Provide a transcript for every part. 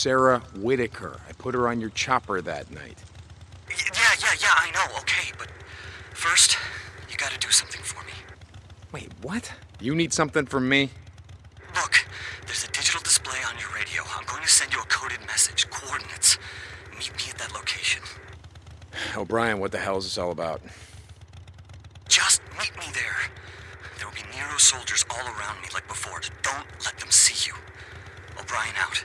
Sarah Whitaker. I put her on your chopper that night. Yeah, yeah, yeah, I know. Okay, but first, you gotta do something for me. Wait, what? You need something from me? Look, there's a digital display on your radio. I'm going to send you a coded message, coordinates. Meet me at that location. Oh, O'Brien, what the hell is this all about? Just meet me there. There will be Nero soldiers all around me like before. Don't let them see you. O'Brien out.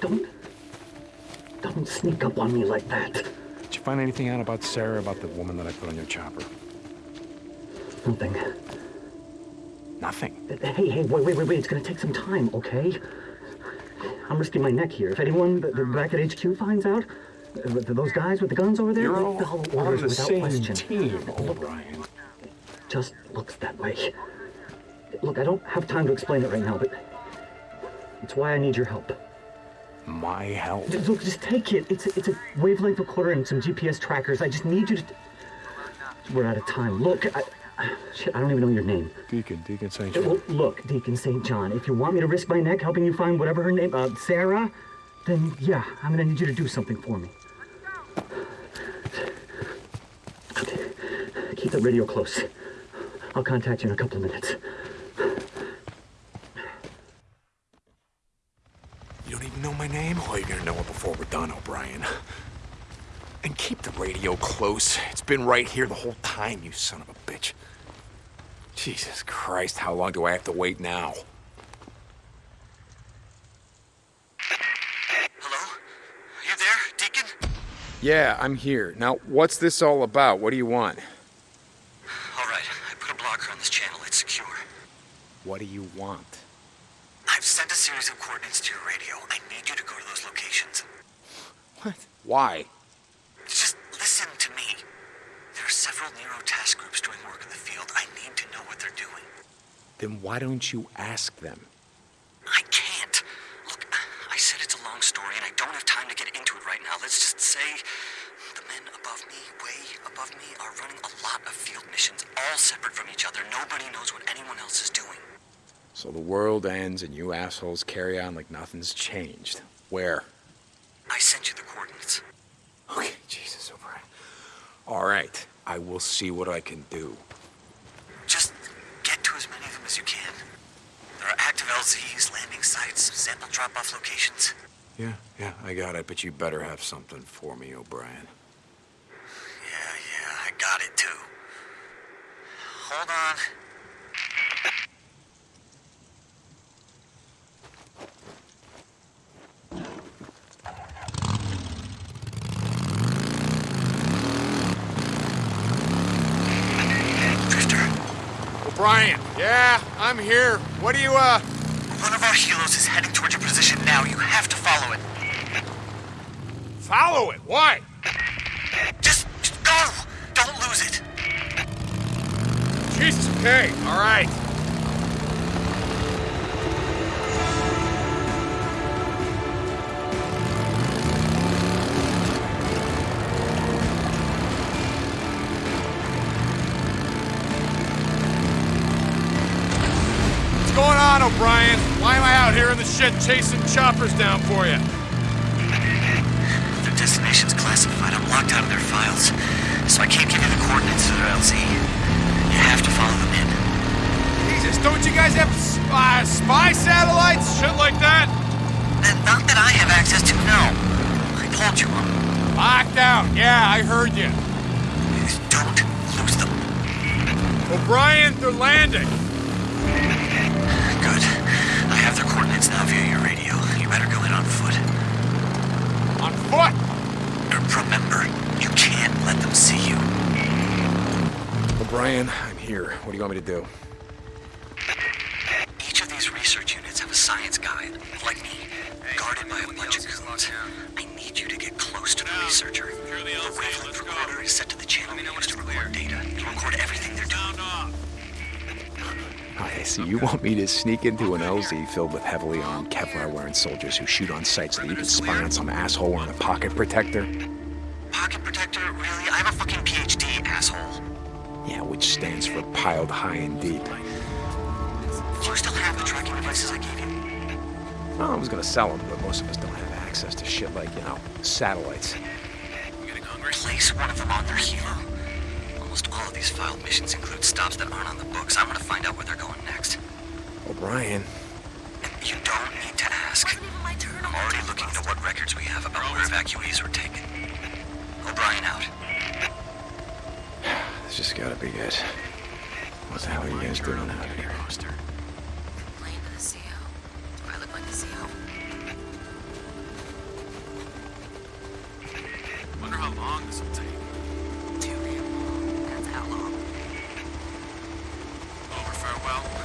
Don't. Don't sneak up on me like that. Did you find anything out about Sarah, about the woman that I put on your chopper? Nothing. Nothing. Hey, hey, wait, wait, wait, wait. It's gonna take some time, okay? I'm risking my neck here. If anyone back at HQ finds out, uh, those guys with the guns over there, You're all follow on the without same question. team, O'Brien. Just looks that way. Look, I don't have time to explain it right now, but it's why I need your help. My help. Just, look, just take it. It's a, it's a wavelength recorder and some GPS trackers. I just need you to. We're out of time. Look, I, shit, I don't even know your name. Deacon, Deacon St. Uh, well, look, Deacon St. John, if you want me to risk my neck helping you find whatever her name, uh, Sarah, then yeah, I'm gonna need you to do something for me. Okay, keep the radio close. I'll contact you in a couple of minutes. You don't even know my name? Oh, you're gonna know it before we're done, O'Brien. And keep the radio close. It's been right here the whole time, you son of a bitch. Jesus Christ, how long do I have to wait now? Hello? Are you there, Deacon? Yeah, I'm here. Now, what's this all about? What do you want? All right, I put a blocker on this channel. It's secure. What do you want? I've sent a series of coordinates to your radio. I need you to go to those locations. What? Why? Just listen to me. There are several Nero task groups doing work in the field. I need to know what they're doing. Then why don't you ask them? I can't. Look, I said it's a long story, and I don't have time to get into it right now. Let's just say the men above me, way above me, are running a lot of field missions, all separate from each other. Nobody knows what anyone else is doing. So the world ends and you assholes carry on like nothing's changed. Where? I sent you the coordinates. Okay, Jesus, O'Brien. All right, I will see what I can do. Just get to as many of them as you can. There are active LZs, landing sites, sample drop-off locations. Yeah, yeah, I got it, but you better have something for me, O'Brien. Yeah, yeah, I got it too. Hold on. Drifter, O'Brien! Yeah, I'm here. What do you, uh... one of our helos is heading toward your position now. You have to follow it. Follow it! Why? Just, just go! Don't lose it. Jesus, okay, all right. Out here in the shit chasing choppers down for you? Their destination's classified. I'm locked out of their files. So I can't give you the coordinates to their LZ. You have to follow them in. Jesus, don't you guys have uh, spy satellites? Shit like that? And not that I have access to, no. I told you I'm. Locked out. Yeah, I heard you. Don't lose them. O'Brien, they're landing. Here. What do you want me to do? Each of these research units have a science guy, like me, guarded by a bunch of goons. I need you to get close to the researcher. The wavelength recorder is set to the channel we use to record data. To record everything they're doing. I see. You want me to sneak into an LZ filled with heavily armed Kevlar-wearing soldiers who shoot on sight so that you can spy on some asshole wearing a pocket protector? Pocket protector? Really? I have a fucking PhD, asshole. Yeah, which stands for piled high and deep. Do you still have the tracking devices I gave you? Well, I was gonna sell them, but most of us don't have access to shit like, you know, satellites. Place one of them on their helo. Almost all of these filed missions include stops that aren't on the books. I'm gonna find out where they're going next. O'Brien, And you don't need to ask. I'm already looking into what records we have about where evacuees were taken. O'Brien out. This just gotta be it. What the hell are you guys doing out here? Playing to the CO. Do I look like the CO? Wonder how long this will take. Too damn long. That's how long. Over farewell.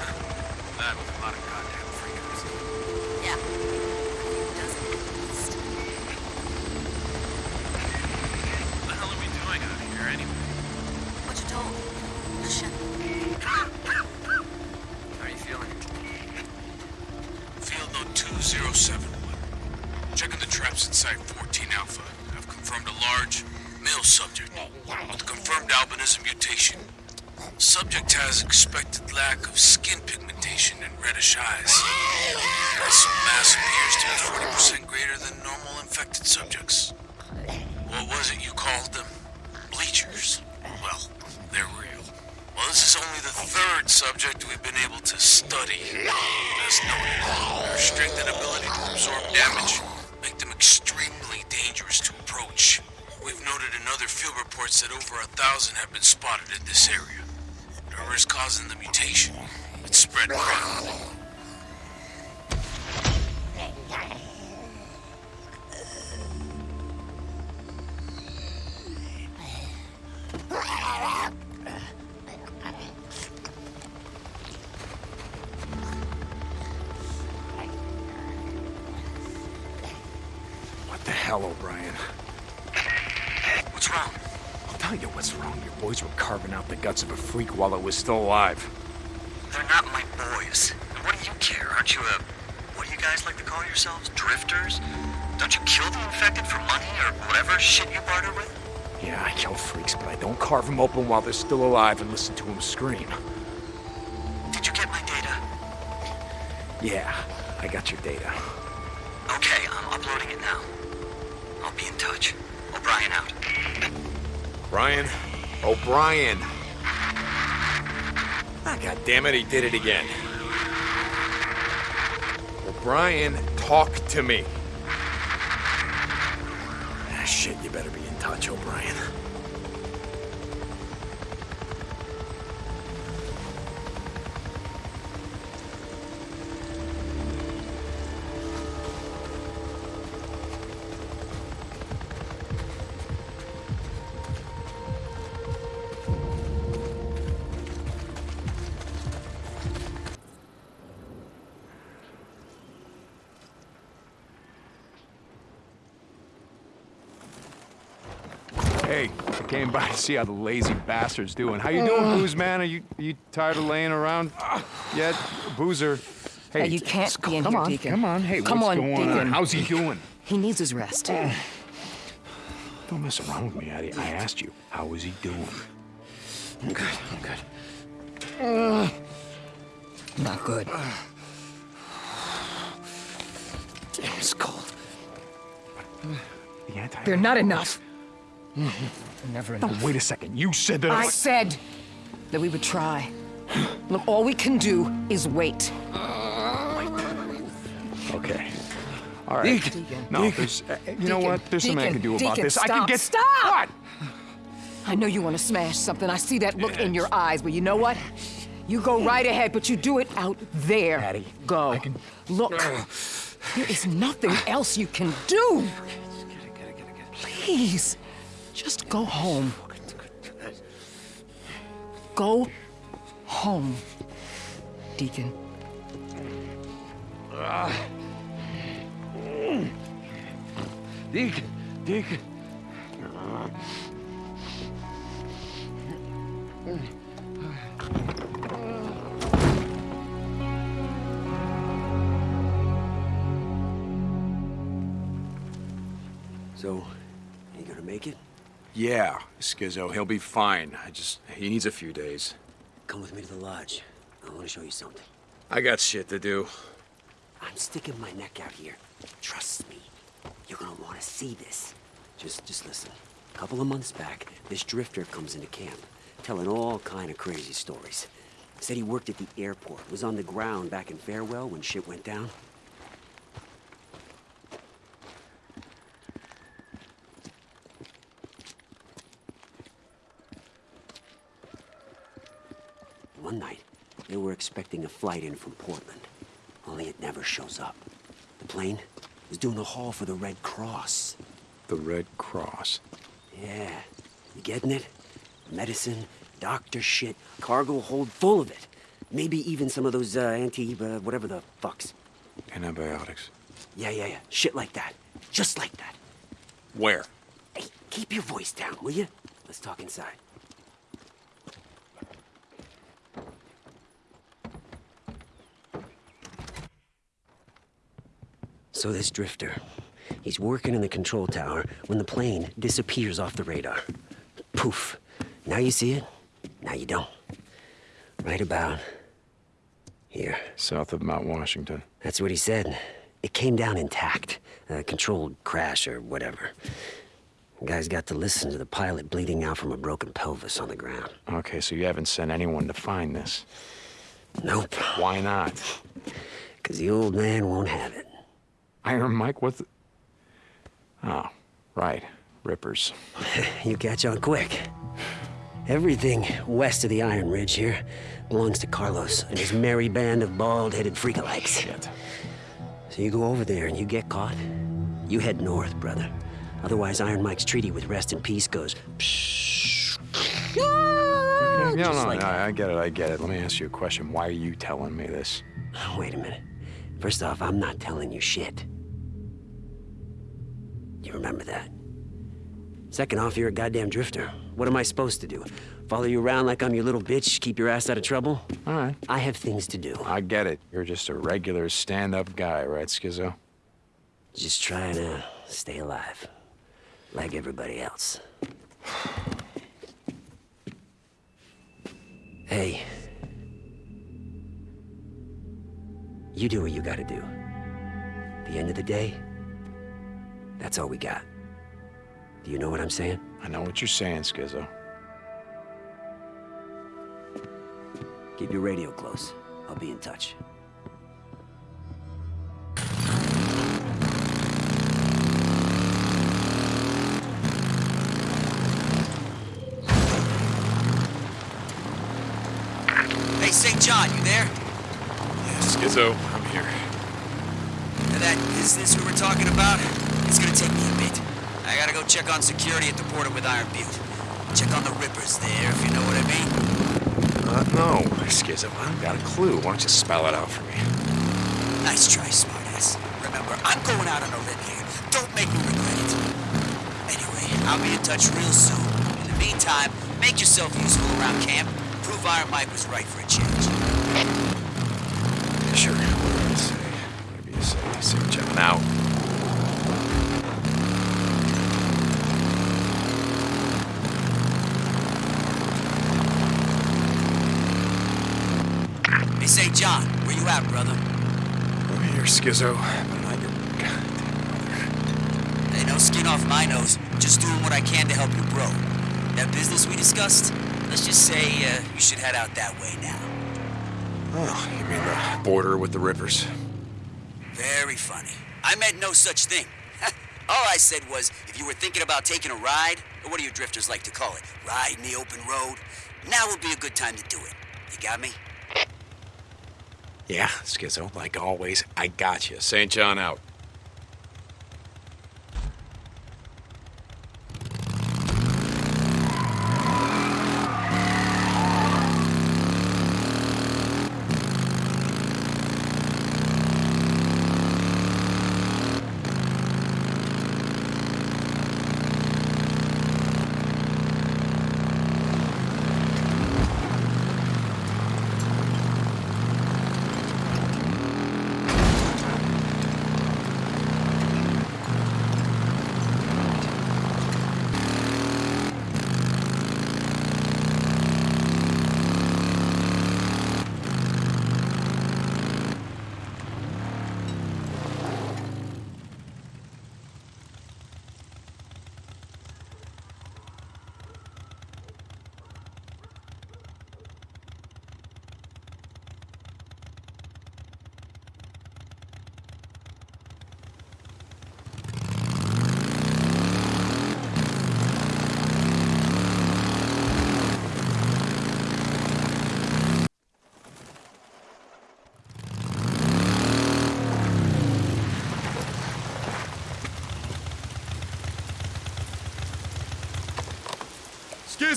Reddish eyes. Mass appears to be 40% greater than normal infected subjects. What was it you called them? Bleachers. Well, they're real. Well, this is only the third subject we've been able to study. As noted, their strength and ability to absorb damage make them extremely dangerous to approach. We've noted in other field reports that over a thousand have been spotted in this area. Whatever is causing the mutation, it's spread rapidly. What the hell, O'Brien? What's wrong? I'll tell you what's wrong. Your boys were carving out the guts of a freak while it was still alive. They're not my boys. And what do you care? Aren't you a. What do you guys like to call yourselves? Drifters? Don't you kill the infected for money or whatever shit you barter with? Yeah, I kill freaks, but I don't carve them open while they're still alive and listen to them scream. Did you get my data? Yeah, I got your data. Okay, I'm uploading it now. I'll be in touch. O'Brien out. Brian? O'Brien! Ah, God damn it, he did it again. O'Brien, talk to me. Ah, shit, you better be in touch, O'Brien. Came by to see how the lazy bastard's doing. How you doing, Booze Man? Are you are you tired of laying around yet, Boozer? Hey, you can't be in come here, on, Deacon. Come on, hey, Come what's on, going on? How's he doing? He needs his rest. Don't mess around with me, Addie. I asked you, how is he doing? I'm good. I'm good. Not good. Damn, it's cold. The anti They're not enough. Mm-hmm. Never wait a second. You said that I said that we would try. Look, all we can do is wait. Okay. All right. Deacon. No, Deacon. there's. uh, you know Deacon. what? There's something I can do about Deacon, this. I can get. Stop! What? I know you want to smash something. I see that look in your eyes, but you know what? You go right ahead, but you do it out there. Patty, Go. I can- Look, there is nothing else you can do. Please, just go home. Go home, Deacon. Deacon. Deacon. So, you gonna make it? Yeah, Skizzo, he'll be fine. I just, he needs a few days. Come with me to the lodge. I want to show you something. I got shit to do. I'm sticking my neck out here. Trust me. You're gonna want to see this. Just, just listen. A couple of months back, this drifter comes into camp, telling all kind of crazy stories. Said he worked at the airport, was on the ground back in Farewell when shit went down. One night, they were expecting a flight in from Portland, only it never shows up. The plane is doing a haul for the Red Cross. The Red Cross. Yeah, you getting it? Medicine, doctor shit, cargo hold full of it. Maybe even some of those uh, anti, uh, whatever the fucks. Antibiotics. Yeah, yeah, yeah. Shit like that. Just like that. Where? Hey, keep your voice down, will you? Let's talk inside. So this drifter, he's working in the control tower when the plane disappears off the radar. Poof. Now you see it, now you don't. Right about here. South of Mount Washington. That's what he said. It came down intact. A controlled crash or whatever. The guy's got to listen to the pilot bleeding out from a broken pelvis on the ground. Okay, so you haven't sent anyone to find this. Nope. Why not? Because the old man won't have it. Iron Mike, what the... Oh, right. Rippers. You catch on quick. Everything west of the Iron Ridge here belongs to Carlos and his merry band of bald-headed freakalikes. Shit. So you go over there and you get caught, you head north, brother. Otherwise, Iron Mike's treaty with Rest and Peace goes... No, ah, no, Just like no. I get it, I get it. Let me ask you a question. Why are you telling me this? Wait a minute. First off, I'm not telling you shit. You remember that? Second off, you're a goddamn drifter. What am I supposed to do? Follow you around like I'm your little bitch, keep your ass out of trouble? All right. I have things to do. I get it. You're just a regular stand-up guy, right, Skizzo? Just trying to stay alive. Like everybody else. Hey. You do what you gotta do. At the end of the day, that's all we got. Do you know what I'm saying? I know what you're saying, Skizzo. Keep your radio close. I'll be in touch. Hey, St. John, you there? Yeah, Skizzo, I'm here. Now that business we were talking about, it's gonna take me a bit. I gotta go check on security at the border with Iron Butte. Check on the Rippers there, if you know what I mean. Uh, no, Skizzo, I don't got a clue. Why don't you spell it out for me? Nice try, smartass. Remember, I'm going out on a limb here. Don't make me regret it. Anyway, I'll be in touch real soon. In the meantime, make yourself useful around camp. Prove Iron Mike was right for a change. Sure. Whatever you say. Whatever you say. John out. Hey, St. John, where you at, brother? I'm here, Skizzo. But not your goddamn brother. Hey, no skin off my nose. Just doing what I can to help you, bro. That business we discussed, let's just say uh, you should head out that way now. Oh, you mean the border with the Rippers? Very funny. I I meant no such thing. All I said was, if you were thinking about taking a ride, or what do you drifters like to call it, ride in the open road, now would be a good time to do it. You got me? Yeah, Skizzo, like always, I got you. St. John out.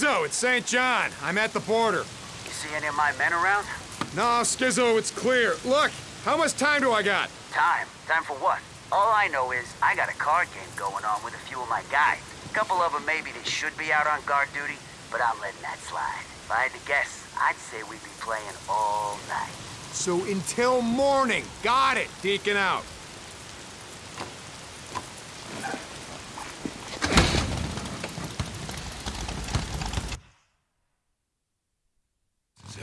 Skizzo, it's St. John. I'm at the border. You see any of my men around? No, Skizzo, it's clear. Look, how much time do I got? Time? Time for what? All I know is I got a card game going on with a few of my guys. A couple of them maybe they should be out on guard duty, but I'm letting that slide. If I had to guess, I'd say we'd be playing all night. So until morning. Got it. Deacon out. That's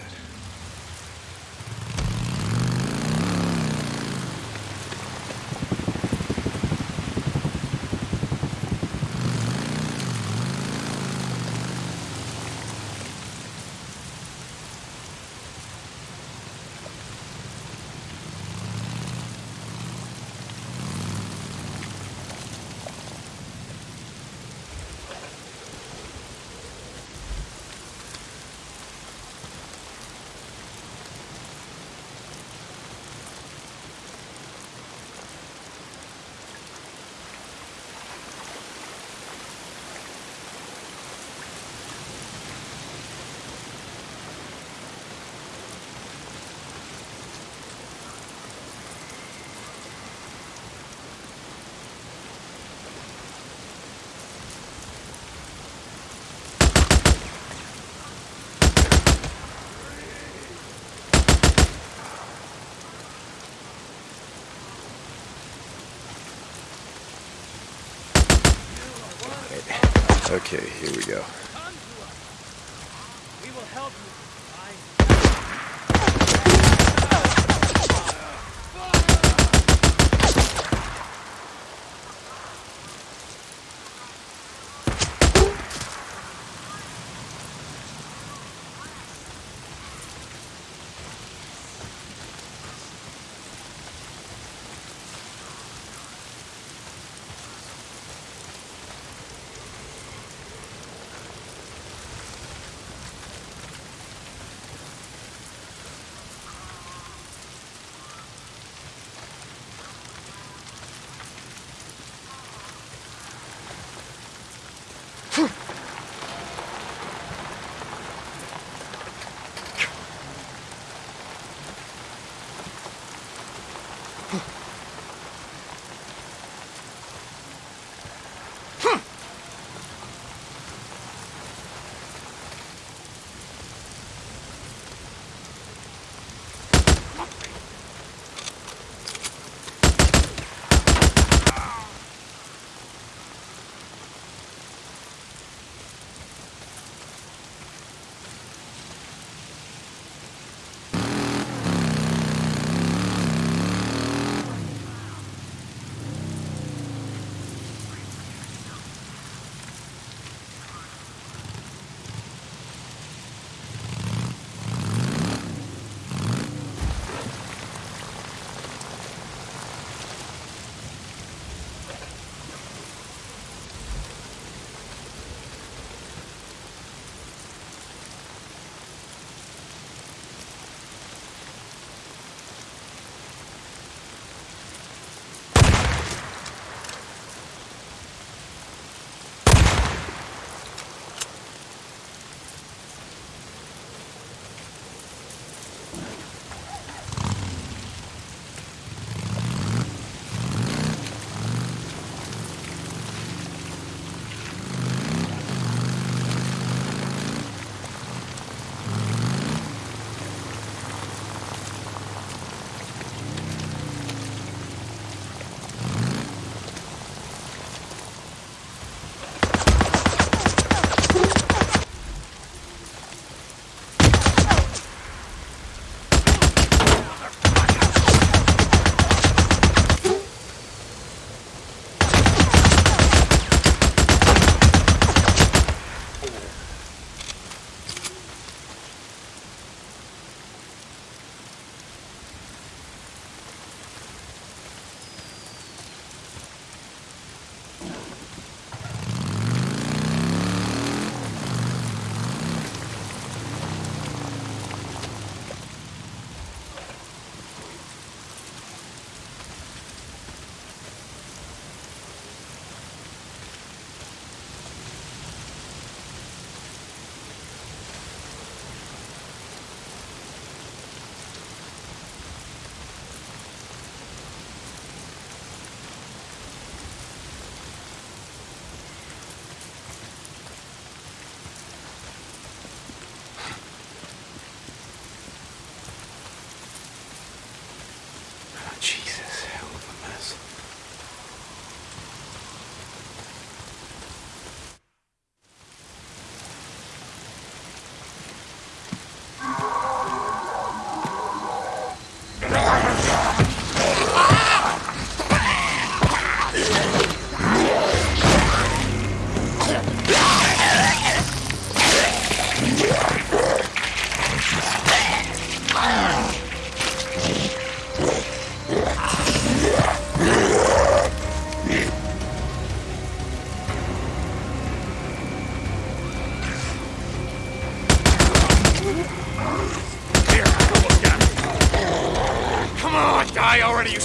it. Okay, here we go.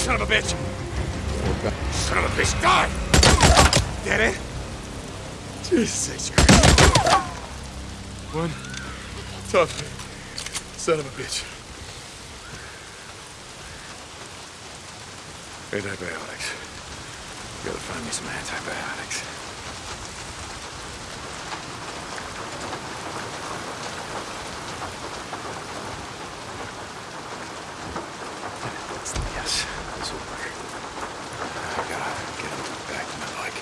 Son of a bitch! Son of a bitch, die! Get it? Jesus Christ. One tough son of a bitch. Antibiotics. You Gotta find me some antibiotics. Yes, this will work. I gotta get him back to my bike.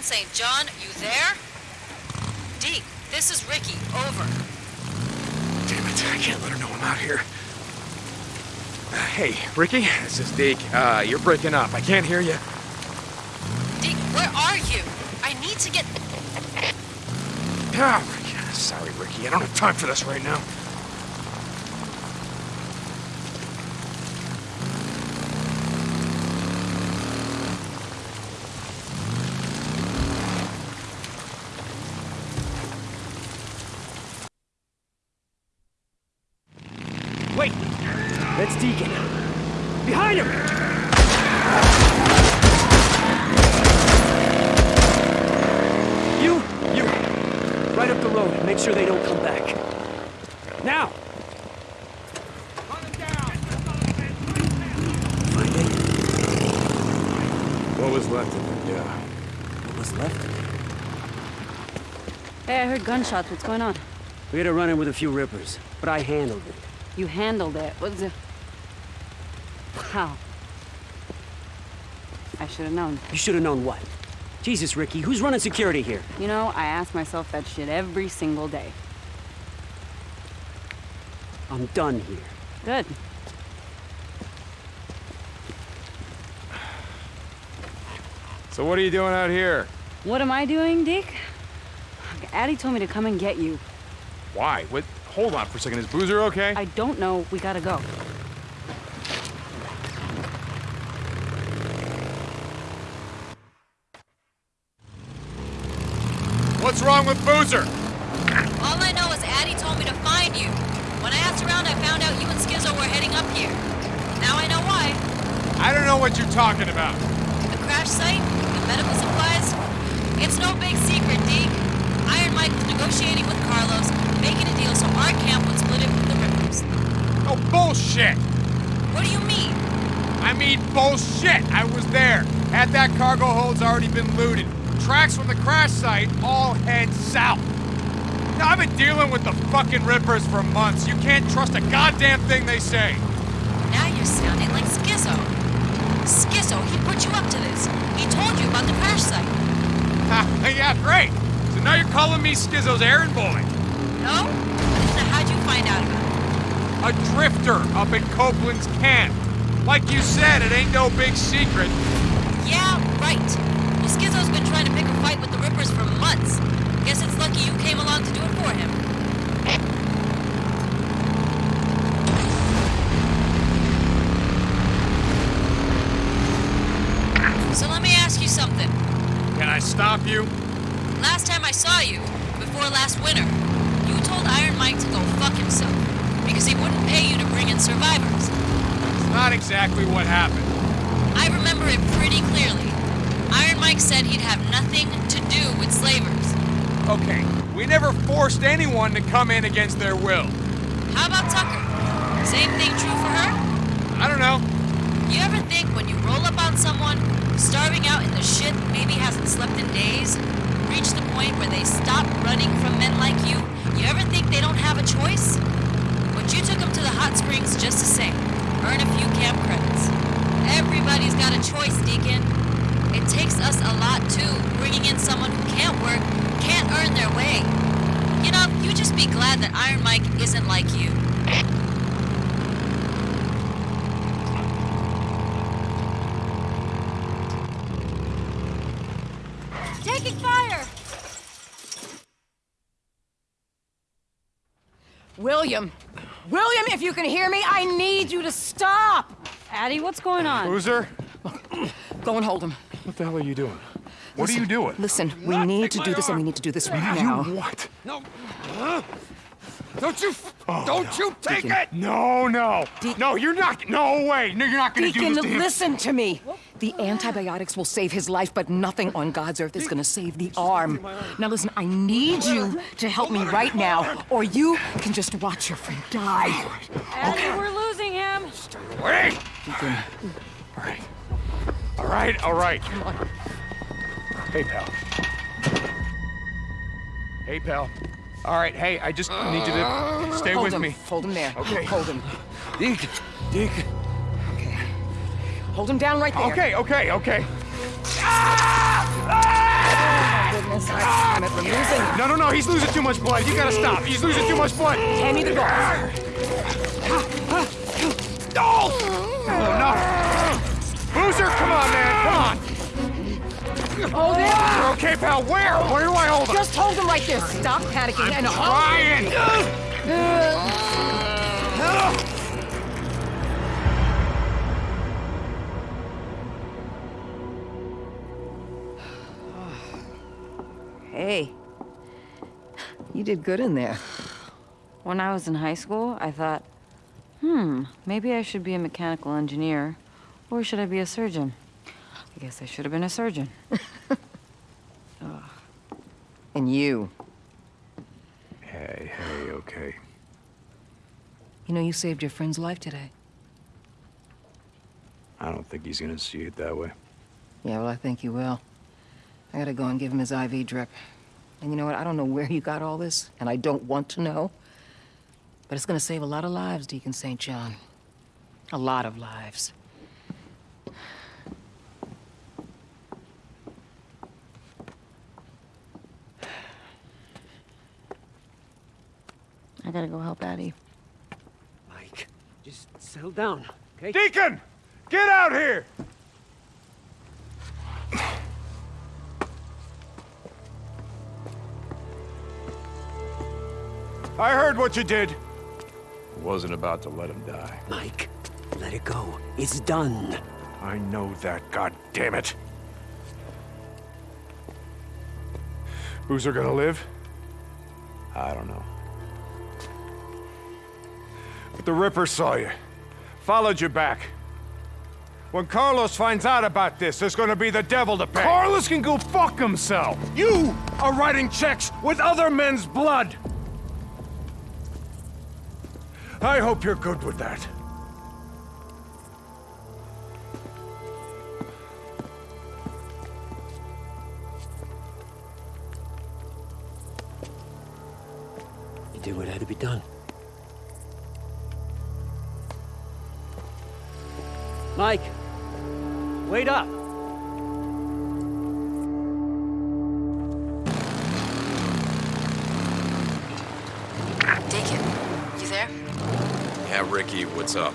Deacon St. John, you there? Deke, this is Ricky. Over. Damn it, I can't let her know I'm out here. Uh, hey, Ricky, this is Deke. Uh, you're breaking up. I can't hear you. Deke, where are you? I need to get. Ricky. Sorry, Ricky. I don't have time for this right now. Wait! That's Deacon. Behind him! You, you, right up the road. Make sure they don't come back. Now! Find it? What was left of it, yeah. What was left? Hey, I heard gunshots. What's going on? We had a run-in with a few rippers, but I handled it. You handled it. What's it? How? I should have known. You should have known what? Jesus, Ricky, who's running security here? You know, I ask myself that shit every single day. I'm done here. Good. So what are you doing out here? What am I doing, Deke? Addie told me to come and get you. Why? What? Hold on for a second. Is Boozer okay? I don't know. We gotta go. What's wrong with Boozer? All I know is Addie told me to find you. When I asked around, I found out you and Skizzo were heading up here. Now I know why. I don't know what you're talking about. The crash site, the medical supplies. It's no big secret, Deke. Iron Mike was negotiating with Carlos, making a deal so our camp would split it with the Rippers. Oh, bullshit! What do you mean? I mean bullshit! I was there. Had that cargo hold's already been looted. Tracks from the crash site all head south. Now, I've been dealing with the fucking Rippers for months. You can't trust a goddamn thing they say. Now you're sounding like Skizzo. Skizzo, he put you up to this. He told you about the crash site. Yeah, great. So now you're calling me Skizzo's errand boy. No? Then how'd you find out about it? A drifter up at Copeland's camp. Like you said, it ain't no big secret. Yeah, right. Well, Skizzo's been trying to pick a fight with the Rippers for months. Guess it's lucky you came along to do it for him. So let me ask you something. Can I stop you? I saw you, before last winter, you told Iron Mike to go fuck himself because he wouldn't pay you to bring in survivors. It's not exactly what happened. I remember it pretty clearly. Iron Mike said he'd have nothing to do with slavers. Okay, we never forced anyone to come in against their will. How about Tucker? Same thing true for her? I don't know. You ever think when you roll up on someone starving out in the shit, maybe hasn't slept in days, reach the point where they stop running from men like you, you ever think they don't have a choice? But you took them to the hot springs just to say, Earn a few camp credits. Everybody's got a choice, Deacon. It takes us a lot too, bringing in someone who can't work, can't earn their way. You know, you just be glad that Iron Mike isn't like you. Taking fire! William! William, if you can hear me, I need you to stop! Addie, what's going on? Boozer, Go and hold him. What the hell are you doing? What are you doing? Listen, we need to do this and we need to do this right now. You What? no. Don't you, oh, don't you take Deacon. it! No, no. No, you're not, no way. No, you're not gonna do this to him. listen to me. The antibiotics will save his life, but nothing on God's earth is gonna save the arm. Now listen, I need you to help me right now, or you can just watch your friend die. Addie, we're losing him. Wait! All right. All right, all right. Hey, pal. Hey, pal. All right, hey, I just need you to stay Hold with him. me. Hold him there. Okay. Hold him. Deke, Deke. Okay. Hold him down right there. Okay, okay, okay. Oh, goodness, I damn it, we're losing. No, no, no, he's losing too much blood. You gotta stop. He's losing too much blood. Hand me the gauze. No! Oh! oh, no. Boozer, come on, man, come on. Hold him. You're okay, pal. Where? Where do I hold him? Just hold him right there. Stop panicking and hold Ryan! Hey, you did good in there. When I was in high school, I thought, hmm, maybe I should be a mechanical engineer. Or should I be a surgeon? I guess I should have been a surgeon. And you. Hey, hey, okay. You know, you saved your friend's life today. I don't think he's gonna see it that way. Yeah, well, I think he will. I gotta go and give him his IV drip. And you know what? I don't know where you got all this, and I don't want to know. But it's gonna save a lot of lives, Deacon St. John. A lot of lives. I gotta go help Addie. Mike, just settle down, okay? Deacon! Get out here! I heard what you did. Wasn't about to let him die. Mike, let it go. It's done. I know that, god damn it. Boozer gonna live? I don't know. But the Ripper saw you. Followed you back. When Carlos finds out about this, there's gonna be the devil to pay. Carlos can go fuck himself! You are writing checks with other men's blood! I hope you're good with that. You did what had to be done. Mike, wait up. Deacon, you there? Yeah, Ricky, what's up?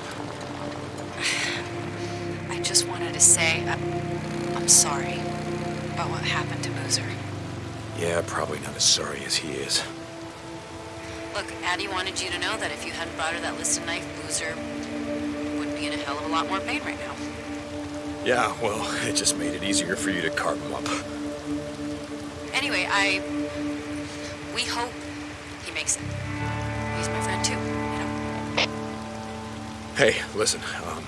I just wanted to say I, I'm sorry about what happened to Boozer. Yeah, probably not as sorry as he is. Look, Addie wanted you to know that if you hadn't brought her that list of knife, Boozer hell of a lot more pain right now. Yeah, well, it just made it easier for you to carve him up. Anyway, I. We hope he makes it. He's my friend too, you know? Hey, listen, um...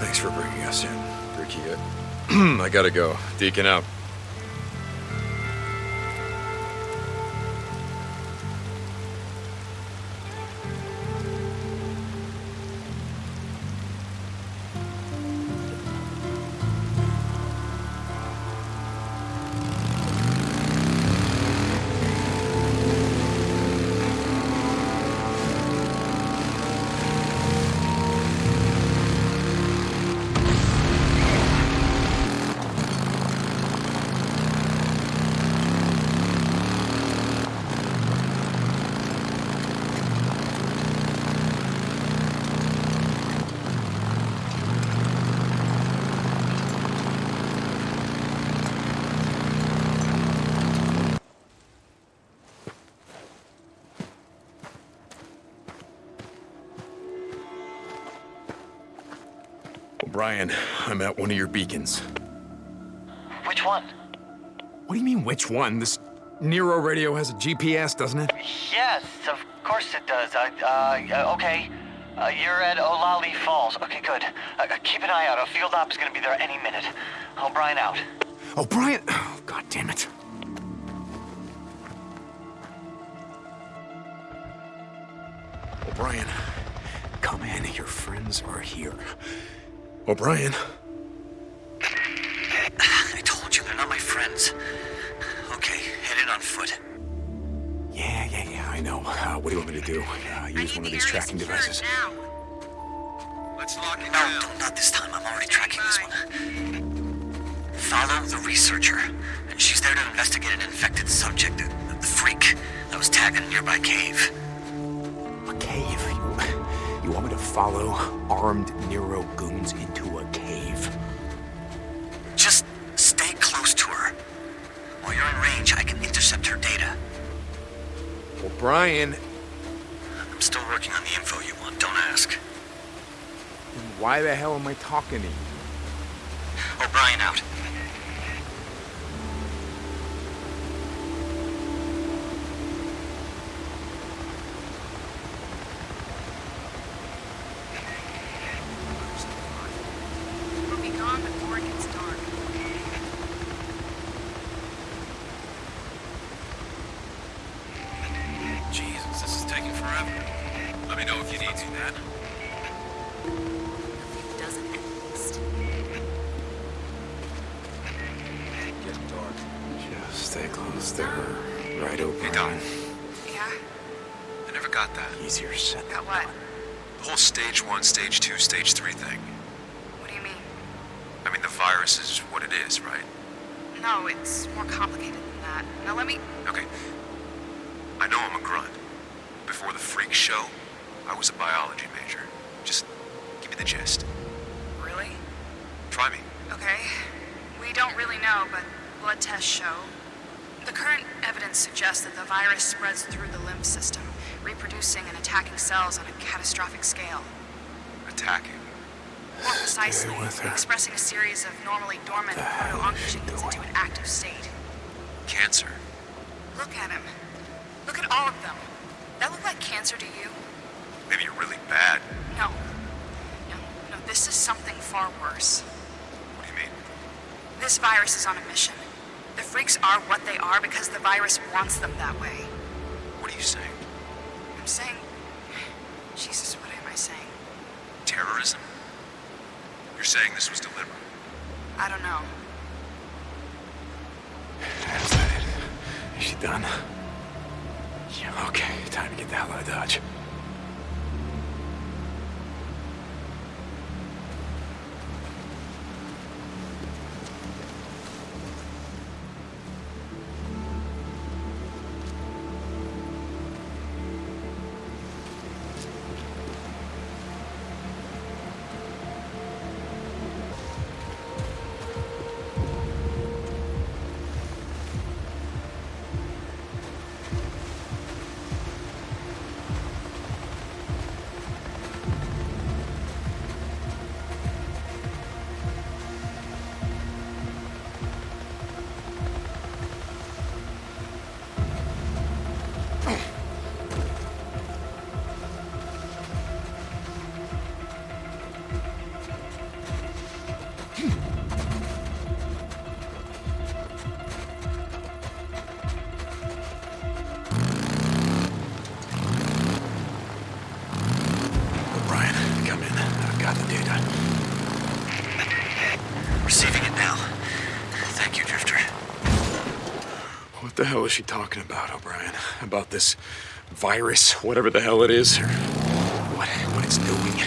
Thanks for bringing us in, Ricky. I, I gotta go. Deacon out. O'Brien, I'm at one of your beacons. Which one? What do you mean, which one? This NERO radio has a GPS, doesn't it? Yes, of course it does. Uh, uh, okay. Uh, you're at Olali Falls. Okay, good. Uh, keep an eye out. A field op is gonna be there any minute. O'Brien out. O'Brien! Oh, God damn it. O'Brien, come in. Your friends are here. O'Brien. I told you, they're not my friends. Okay, head in on foot. Yeah, yeah, yeah, I know. Uh, what do you want me to do? Uh, use one of these tracking devices. Let's lock it No, down. no, not this time. I'm already tracking this one. Follow the researcher. And she's there to investigate an infected subject, the, the freak that was tagged in a nearby cave. Follow armed NERO goons into a cave? Just stay close to her. While you're in range, I can intercept her data. Well, Brian... I'm still working on the info you want, don't ask. Then why the hell am I talking to you? Oh, O'Brien out. Try me. Okay. We don't really know, but blood tests show. The current evidence suggests that the virus spreads through the lymph system, reproducing and attacking cells on a catastrophic scale. Attacking. More precisely, with her. expressing a series of normally dormant proto-oncogenes into an active state. Cancer. Look at him. Look at all of them. That look like cancer to you? Maybe you're really bad. No. No, no, this is something far worse. What do you mean? This virus is on a mission. The freaks are what they are because the virus wants them that way. What are you saying? I'm saying. Jesus, what am I saying? Terrorism? You're saying this was deliberate? I don't know. Is it? Is she done? Yeah, okay. Time to get the hell out of Dodge. The hell is she talking about, O'Brien? About this virus, whatever the hell it is, or what, what it's doing?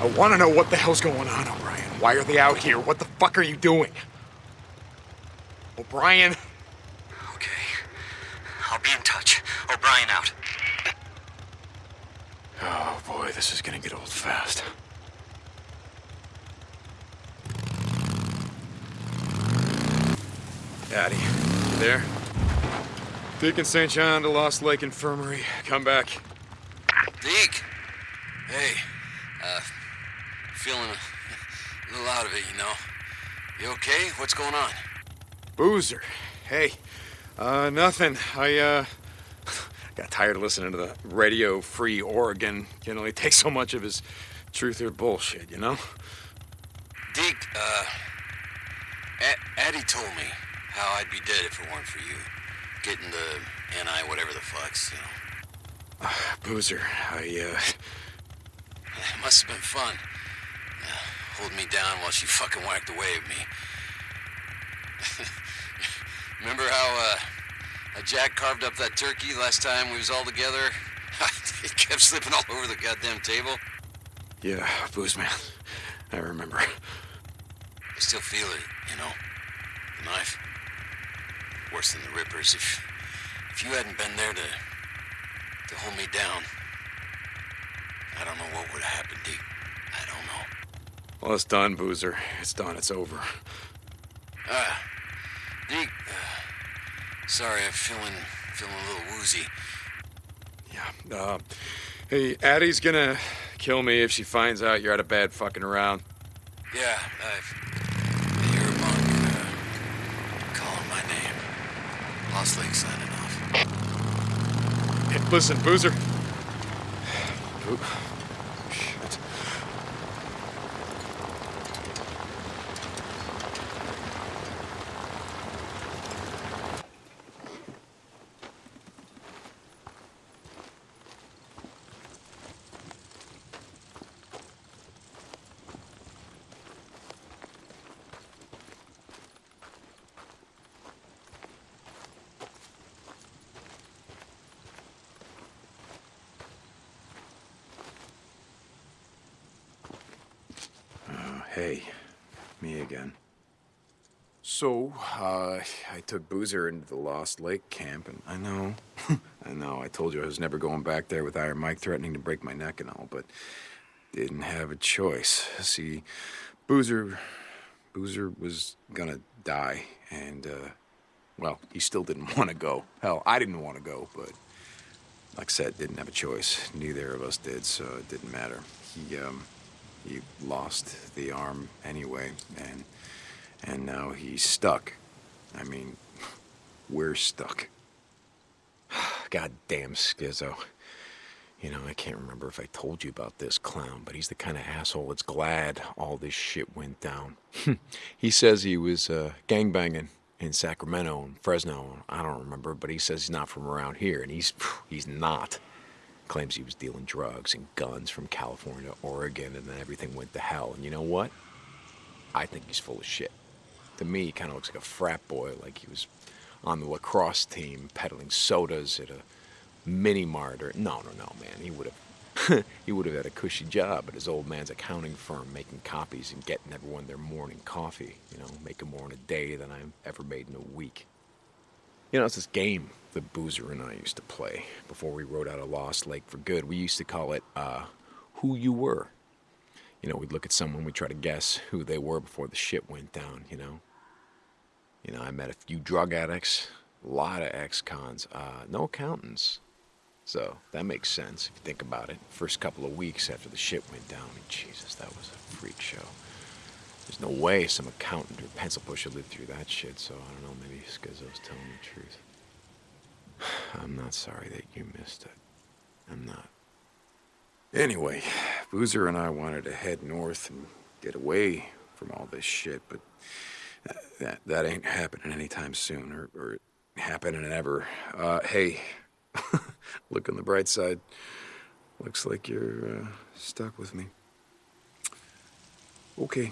I want to know what the hell's going on, O'Brien. Why are they out here? What the fuck are you doing? O'Brien? Okay. I'll be in touch. O'Brien out. Oh boy, this is gonna get old fast. Daddy, there? Deacon St. John to Lost Lake Infirmary. Come back. Deke! Hey, uh, feeling a little out of it, you know. You okay? What's going on? Boozer. Hey. Uh, nothing. I, uh... Got tired of listening to the Radio Free Oregon. Can only take so much of his truth or bullshit, you know? Deke, uh... A- Addie told me how I'd be dead if it weren't for you. Getting the NI whatever the fucks, you know. Uh, Boozer, I, uh... It must have been fun. Uh, holding me down while she fucking whacked away at me. Remember how, uh... Jack carved up that turkey last time we was all together? it kept slipping all over the goddamn table. Yeah, booze man. I remember. I still feel it, you know. The knife. Worse than the rippers. If if you hadn't been there to to hold me down, I don't know what would have happened, Deke. I don't know. Well, it's done, Boozer. It's done. It's over. Ah, Deke. Uh, sorry, I'm feeling feeling a little woozy. Yeah. Uh, hey, Addie's gonna kill me if she finds out you're out of bed fucking around. Yeah, I've, I hear a monk uh, calling my name. Lost Lake signing off. Hey, listen, Boozer. Boo- Shit. Uh, hey, me again. So, uh, I took Boozer into the Lost Lake camp, and I know, I know, I told you I was never going back there with Iron Mike threatening to break my neck and all, but didn't have a choice. See, Boozer, Boozer was gonna die, and, uh, well, he still didn't want to go. Hell, I didn't want to go, but like I said, didn't have a choice. Neither of us did, so it didn't matter. He, um, he lost the arm anyway, and and now he's stuck. I mean, we're stuck. Goddamn Skizzo. You know, I can't remember if I told you about this clown, but he's the kind of asshole that's glad all this shit went down. he says he was uh, gangbanging in Sacramento and Fresno. I don't remember, but he says he's not from around here, and he's he's not. Claims he was dealing drugs and guns from California Oregon, and then everything went to hell. And you know what? I think he's full of shit. To me, he kind of looks like a frat boy, like he was on the lacrosse team peddling sodas at a mini mart. Or no, no, no, man. He would have he would have had a cushy job at his old man's accounting firm, making copies and getting everyone their morning coffee. You know, making more in a day than I've ever made in a week. You know, it's this game that Boozer and I used to play before we rode out of Lost Lake for good. We used to call it uh, Who You Were. You know, we'd look at someone, we'd try to guess who they were before the shit went down, you know? You know, I met a few drug addicts, a lot of ex-cons, uh, no accountants. So that makes sense if you think about it. First couple of weeks after the shit went down, I mean, Jesus, that was a freak show. There's no way some accountant or pencil pusher lived through that shit, so I don't know, maybe Skizzo's telling the truth. I'm not sorry that you missed it. I'm not. Anyway, Boozer and I wanted to head north and get away from all this shit, but that that ain't happening anytime soon, or, or happening ever. Uh, hey, look on the bright side. Looks like you're uh, stuck with me. Okay,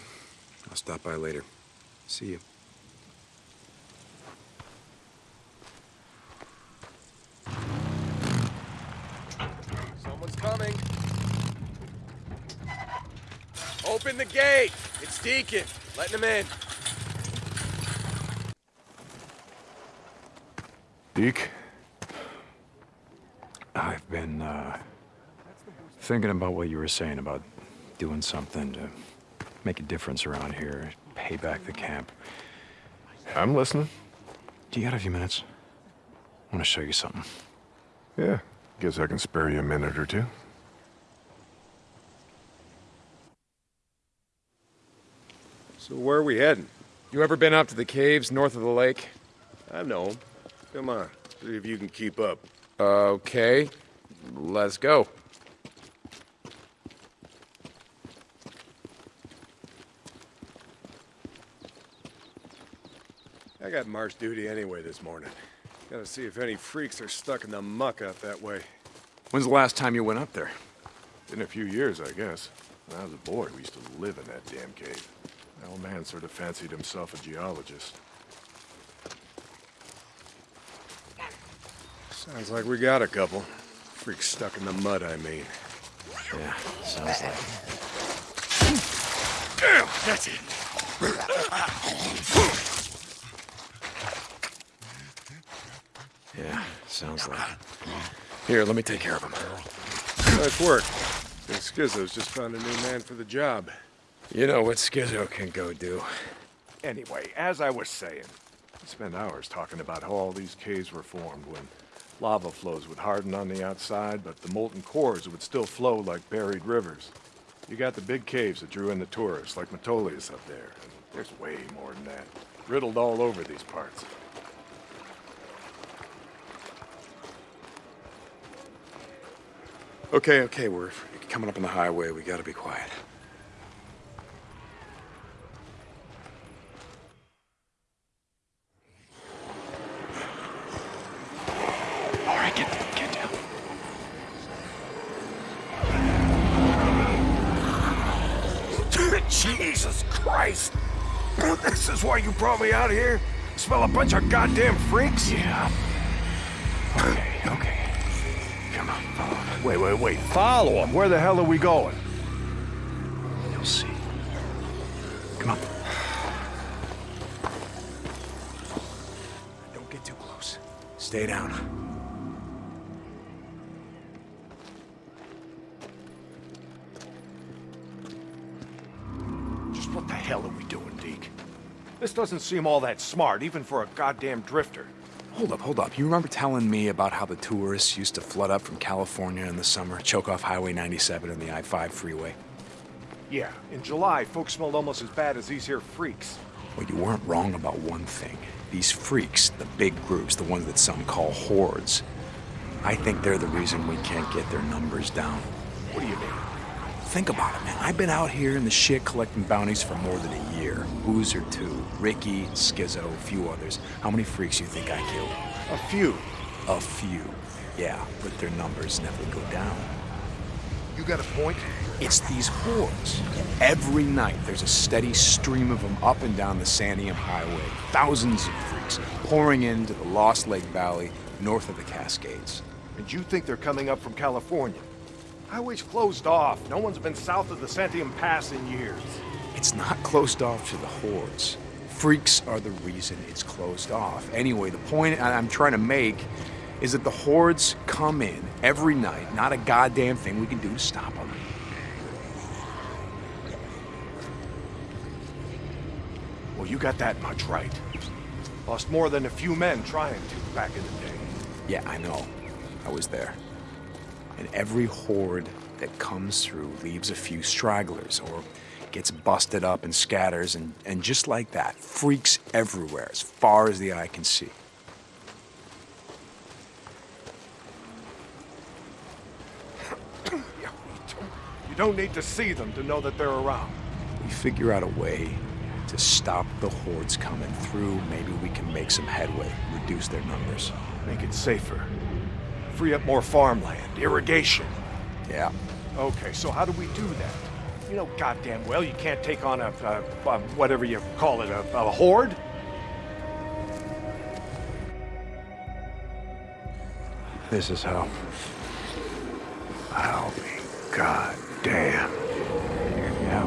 I'll stop by later. See you. Someone's coming. Open the gate. It's Deacon. Letting him in. Deke, I've been uh, thinking about what you were saying about doing something to make a difference around here, pay back the camp. I'm listening. Do you got a few minutes? I want to show you something. Yeah, guess I can spare you a minute or two. So where are we heading? You ever been up to the caves north of the lake? I know 'em. Come on, see if you can keep up. Okay, let's go. I got march duty anyway this morning. Gotta see if any freaks are stuck in the muck out that way. When's the last time you went up there? In a few years, I guess. When I was a boy, we used to live in that damn cave. The old man sort of fancied himself a geologist. Sounds like we got a couple. Freaks stuck in the mud, I mean. Yeah, sounds like. Damn, that's it. Yeah, sounds like. Here, let me take care of him. Nice work. Think Skizzo's just found a new man for the job. You know what Schizo can go do. Anyway, as I was saying, we spent hours talking about how all these caves were formed when lava flows would harden on the outside, but the molten cores would still flow like buried rivers. You got the big caves that drew in the tourists, like Metolius up there. And there's way more than that. Riddled all over these parts. Okay, okay, we're coming up on the highway. We gotta be quiet. Brought me out of here? Smell a bunch of goddamn freaks? Yeah. Okay, okay. Come on, follow me. Wait, wait, wait. Follow him. Where the hell are we going? You'll see. Come on. Don't get too close. Stay down. Just what the hell are we doing, Deke? This doesn't seem all that smart, even for a goddamn drifter. Hold up, hold up. You remember telling me about how the tourists used to flood up from California in the summer, choke off Highway 97 and the I-5 freeway? Yeah, in July, folks smelled almost as bad as these here freaks. Well, you weren't wrong about one thing. These freaks, the big groups, the ones that some call hordes, I think they're the reason we can't get their numbers down. What do you mean? Think about it, man. I've been out here in the shit collecting bounties for more than a year. Boozer, 2, Ricky, Skizzo, a few others. How many freaks you think I killed? A few. A few. Yeah, but their numbers never go down. You got a point? It's these hordes. Every night, there's a steady stream of them up and down the Santiam Highway. Thousands of freaks pouring into the Lost Lake Valley north of the Cascades. And you think they're coming up from California? Highway's closed off. No one's been south of the Santiam Pass in years. It's not closed off to the hordes. Freaks are the reason it's closed off. Anyway, the point I'm trying to make is that the hordes come in every night. Not a goddamn thing we can do to stop them. Well, you got that much right. Lost more than a few men trying to back in the day. Yeah, I know. I was there. And every horde that comes through leaves a few stragglers or gets busted up and scatters, and, and just like that, freaks everywhere as far as the eye can see. You don't need to see them to know that they're around. We figure out a way to stop the hordes coming through. Maybe we can make some headway, reduce their numbers. Make it safer. Free up more farmland, irrigation. Yeah. Okay, so how do we do that? You know goddamn well you can't take on a, a, a whatever you call it, a, a horde? This is how. I'll be goddamn. Yeah.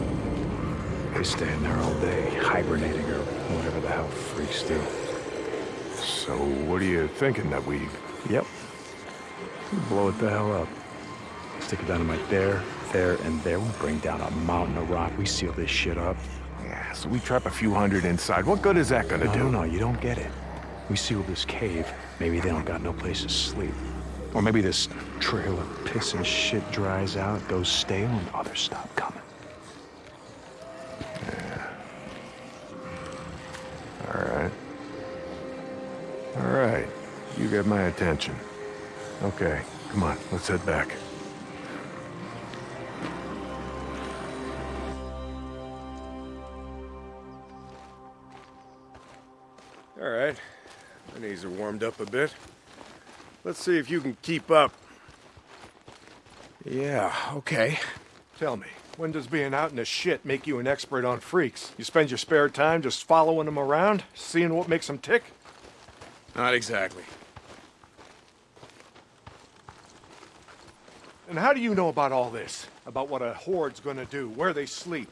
They stay in there all day, hibernating or whatever the hell freaks do. So what are you thinking that we... Yep blow it the hell up. Stick a dynamite there, there, and there. We bring down a mountain of rock. We seal this shit up. Yeah, so we trap a few hundred inside. What good is that gonna no, do? No, no, you don't get it. We seal this cave. Maybe they don't got no place to sleep. Or maybe this trail of piss and shit dries out, goes stale, and others stop coming. Yeah. All right. All right. You get my attention. Okay, come on, let's head back. All right. My knees are warmed up a bit. Let's see if you can keep up. Yeah, okay. Tell me, when does being out in the shit make you an expert on freaks? You spend your spare time just following them around, seeing what makes them tick? Not exactly. And how do you know about all this? About what a horde's gonna do, where they sleep?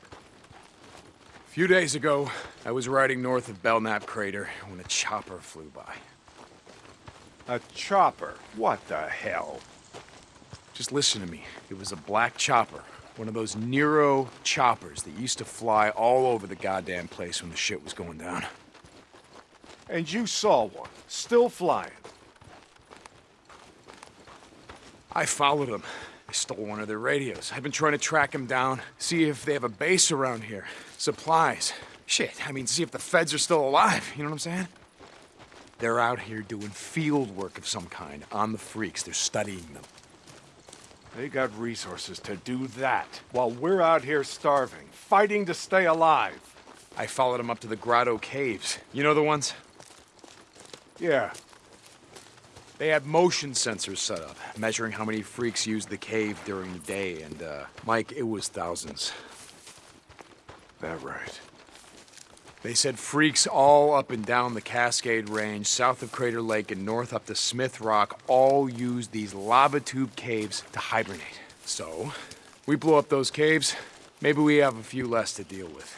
A few days ago, I was riding north of Belknap Crater when a chopper flew by. A chopper? What the hell? Just listen to me. It was a black chopper. One of those NERO choppers that used to fly all over the goddamn place when the shit was going down. And you saw one, still flying. I followed them. I stole one of their radios. I've been trying to track them down, see if they have a base around here. Supplies. Shit, I mean, see if the feds are still alive. You know what I'm saying? They're out here doing field work of some kind on the freaks. They're studying them. They got resources to do that, while we're out here starving, fighting to stay alive. I followed them up to the Grotto Caves. You know the ones? Yeah. They had motion sensors set up, measuring how many freaks used the cave during the day, and, uh, Mike, it was thousands. That right. They said freaks all up and down the Cascade Range, south of Crater Lake and north up to Smith Rock, all used these lava tube caves to hibernate. So, we blow up those caves, maybe we have a few less to deal with.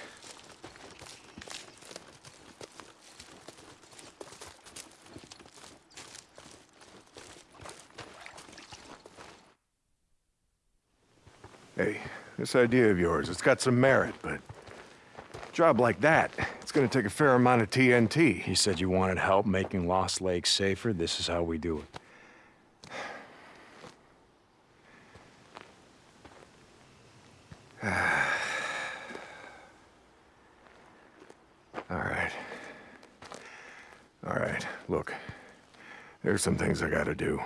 Hey, this idea of yours, it's got some merit, but... A job like that, it's gonna take a fair amount of TNT. You said you wanted help making Lost Lake safer. This is how we do it. All right. All right, look. There's some things I gotta do,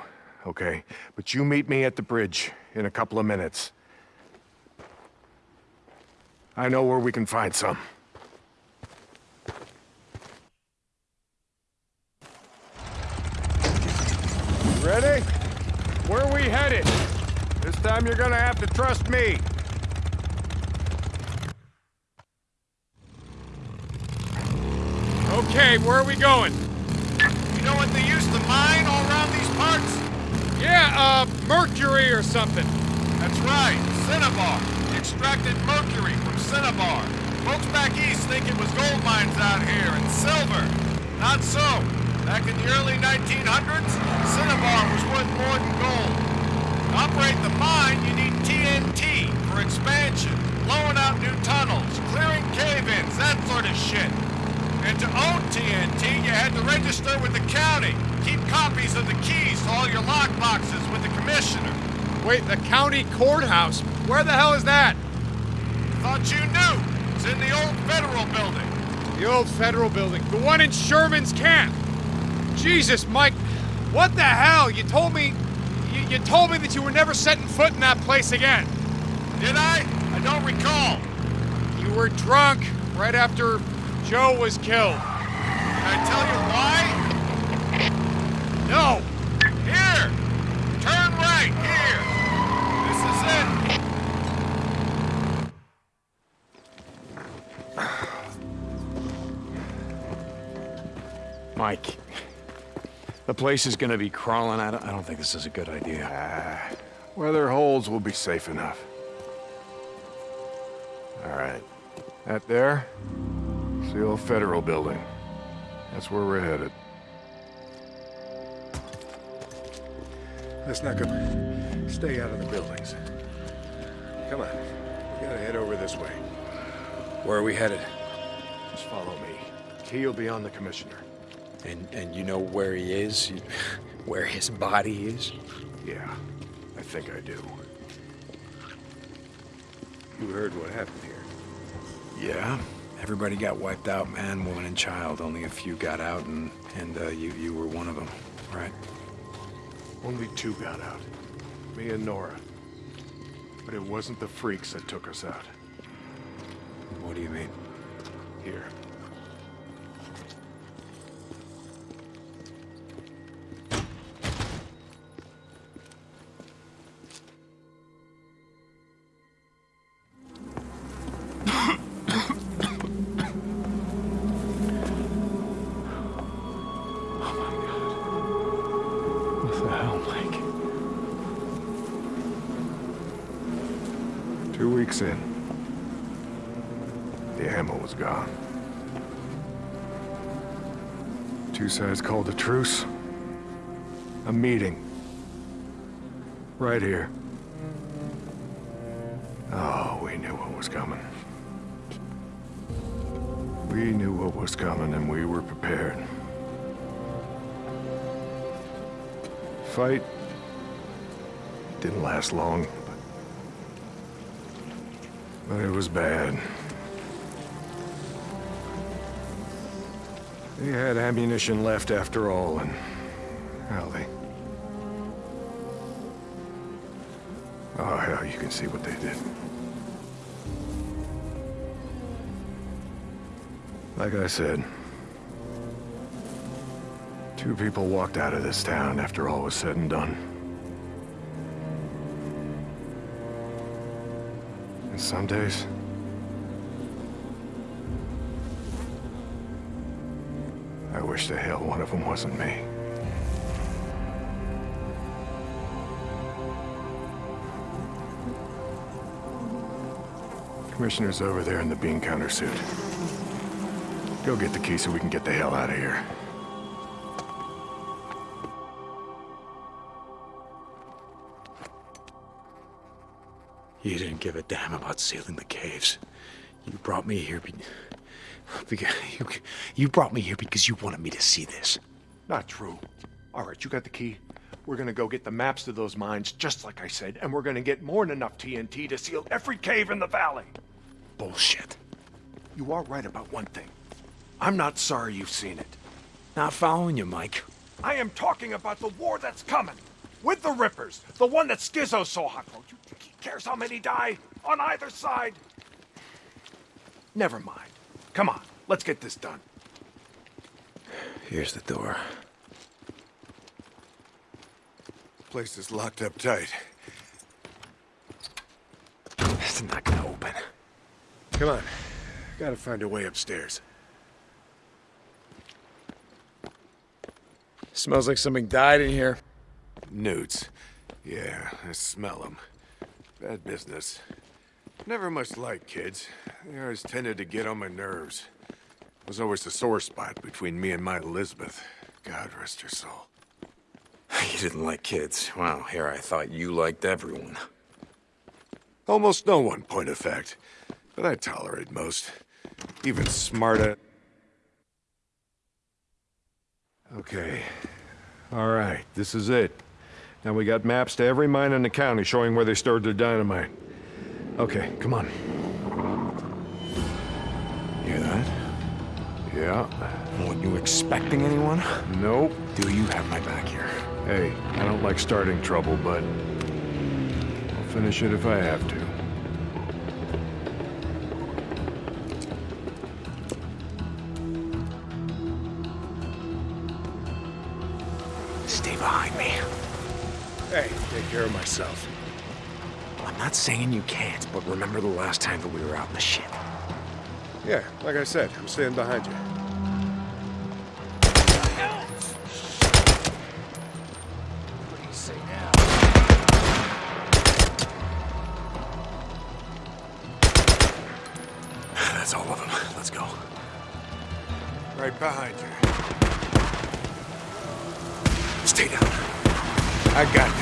okay? But you meet me at the bridge in a couple of minutes. I know where we can find some. Ready? Where are we headed? This time you're gonna have to trust me. Okay, where are we going? You know what they used to mine all around these parts? Yeah, uh, mercury or something. That's right, cinnabar. Extracted mercury from cinnabar. Folks back east think it was gold mines out here and silver. Not so. Back in the early 1900s, cinnabar was worth more than gold. To operate the mine, you need TNT for expansion, blowing out new tunnels, clearing cave-ins, that sort of shit. And to own TNT, you had to register with the county. Keep copies of the keys to all your lockboxes with the commissioner. Wait, the county courthouse? Where the hell is that? Thought you knew. It's in the old federal building. The old federal building. The one in Sherman's camp. Jesus, Mike. What the hell? You told me... You, you told me that you were never setting foot in that place again. Did I? I don't recall. You were drunk right after Joe was killed. Can I tell you why? No. Place is gonna be crawling out. I don't think this is a good idea. Ah, where there are holes will be safe enough. All right. That there? It's the old federal building. That's where we're headed. Let's not go. Stay out of the buildings. Come on. We gotta head over this way. Where are we headed? Just follow me. Key will be on the commissioner. And and you know where he is? Where his body is? Yeah, I think I do. You heard what happened here. Yeah. Everybody got wiped out, man, woman, and child. Only a few got out, and, and uh, you, you were one of them, right? Only two got out. Me and Nora. But it wasn't the freaks that took us out. What do you mean? Here. Sides called a truce. A meeting. Right here. Oh, we knew what was coming. We knew what was coming and we were prepared. Fight didn't last long, but, but it was bad. They had ammunition left after all, and hell, they. Ah, oh, hell, you can see what they did. Like I said, two people walked out of this town after all was said and done. And some days, the hell one of them wasn't me. Commissioner's over there in the bean counter suit. Go get the key so we can get the hell out of here. You didn't give a damn about sealing the caves. You brought me here you, you brought me here because you wanted me to see this. Not true. All right, you got the key. We're gonna go get the maps to those mines, just like I said, and we're gonna get more than enough TNT to seal every cave in the valley. Bullshit. You are right about one thing. I'm not sorry you've seen it. Not following you, Mike. I am talking about the war that's coming. With the Rippers. The one that Skizzo saw hot. Oh, you think he cares how many die? On either side? Never mind. Come on, let's get this done. Here's the door. Place is locked up tight. It's not gonna open. Come on. Gotta find a way upstairs. Smells like something died in here. Newts. Yeah, I smell them. Bad business. Never much liked kids. They always tended to get on my nerves. Was always a sore spot between me and my Elizabeth. God rest her soul. You didn't like kids. Wow, here I thought you liked everyone. Almost no one, point of fact. But I tolerate most. Even smarter. Okay. All right, this is it. Now we got maps to every mine in the county showing where they stored their dynamite. Okay, come on. Hear that? Yeah. Weren't you expecting anyone? Nope. Do you have my back here? Hey, I don't like starting trouble, but I'll finish it if I have to. Stay behind me. Hey, take care of myself. I'm not saying you can't, but remember the last time that we were out in the shit. Yeah, like I said, I'm staying behind you. That's all of them. Let's go. Right behind you. Stay down. I got this.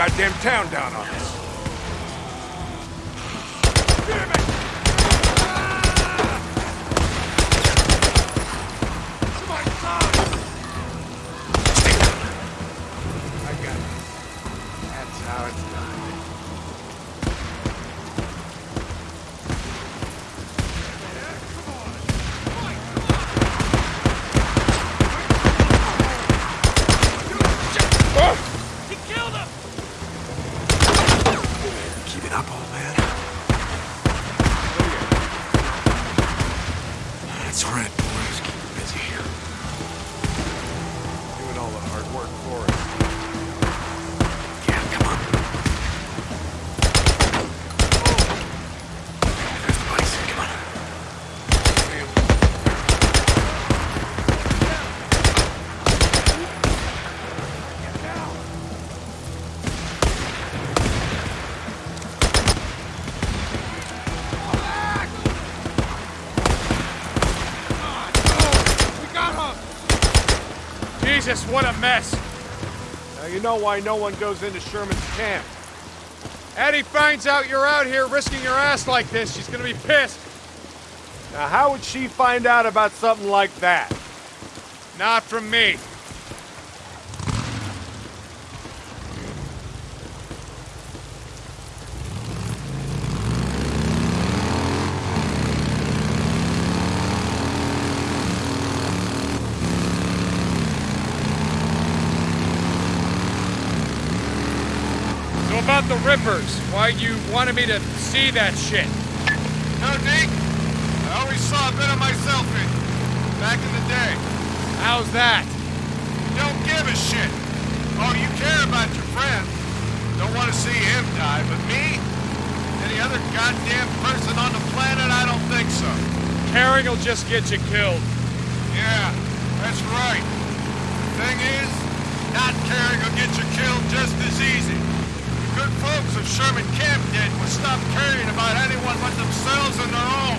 Goddamn town down on us. What a mess! Now you know why no one goes into Sherman's camp. Addie finds out you're out here risking your ass like this, she's gonna be pissed. Now how would she find out about something like that? Not from me. About the Rippers, why you wanted me to see that shit? No, Deke. I always saw a bit of myself in you. Back in the day. How's that? You don't give a shit. Oh, you care about your friend. Don't want to see him die, but me? Any other goddamn person on the planet? I don't think so. Caring will just get you killed. Yeah, that's right. Thing is, not caring will get you killed just as easy. Good folks of Sherman Camp did was stop caring about anyone but themselves and their own.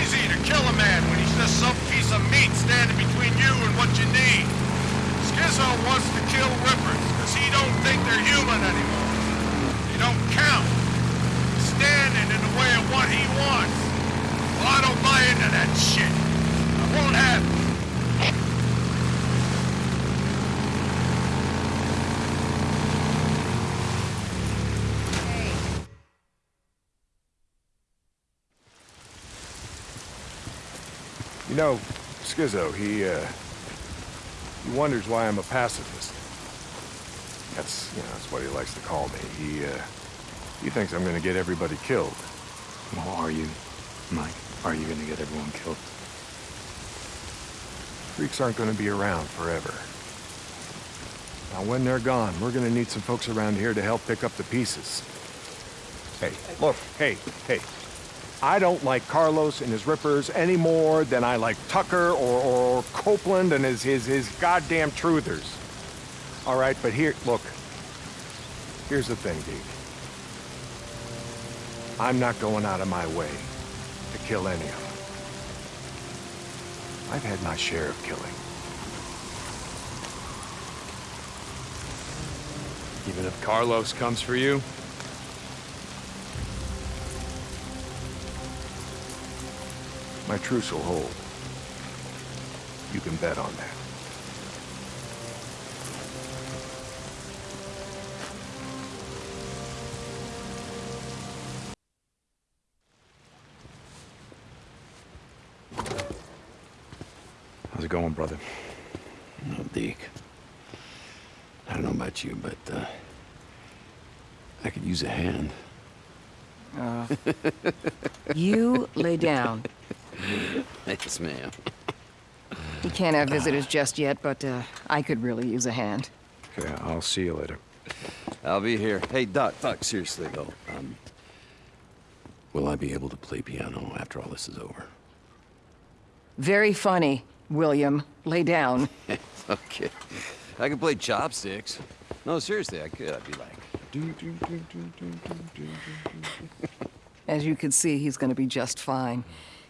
Easy to kill a man when he's just some piece of meat standing between you and what you need. Skizzo wants to kill Rippers because he don't think they're human anymore. They don't count. Standing in the way of what he wants. Well, I don't buy into that shit. I won't have it. You know, Skizzo, he, uh... He wonders why I'm a pacifist. That's, you know, that's what he likes to call me. He, uh... He thinks I'm gonna get everybody killed. Well, are you, Mike? Are you gonna get everyone killed? Freaks aren't gonna be around forever. Now, when they're gone, we're gonna need some folks around here to help pick up the pieces. Hey, look, hey, hey. I don't like Carlos and his rippers any more than I like Tucker or, or Copeland and his, his, his goddamn truthers. All right, but here, look. Here's the thing, Deke. I'm not going out of my way to kill any of them. I've had my share of killing. Even if Carlos comes for you? My truce will hold. You can bet on that. How's it going, brother? No, Deke. I don't know about you, but, uh... I could use a hand. Uh, you lay down. Yes, ma'am. He can't have visitors just yet, but uh, I could really use a hand. Yeah, I'll see you later. I'll be here. Hey, Doc, Doc, seriously, though. Um, will I be able to play piano after all this is over? Very funny, William. Lay down. okay. I can play chopsticks. No, seriously, I could. I'd be like... As you can see, he's gonna be just fine.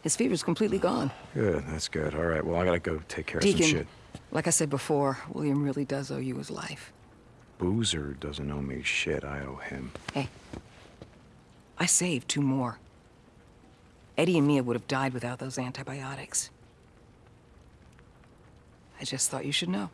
His fever's completely gone. Good, that's good. All right, well, I gotta go take care of some shit. like I said before, William really does owe you his life. Boozer doesn't owe me shit. I owe him. Hey, I saved two more. Eddie and Mia would have died without those antibiotics. I just thought you should know.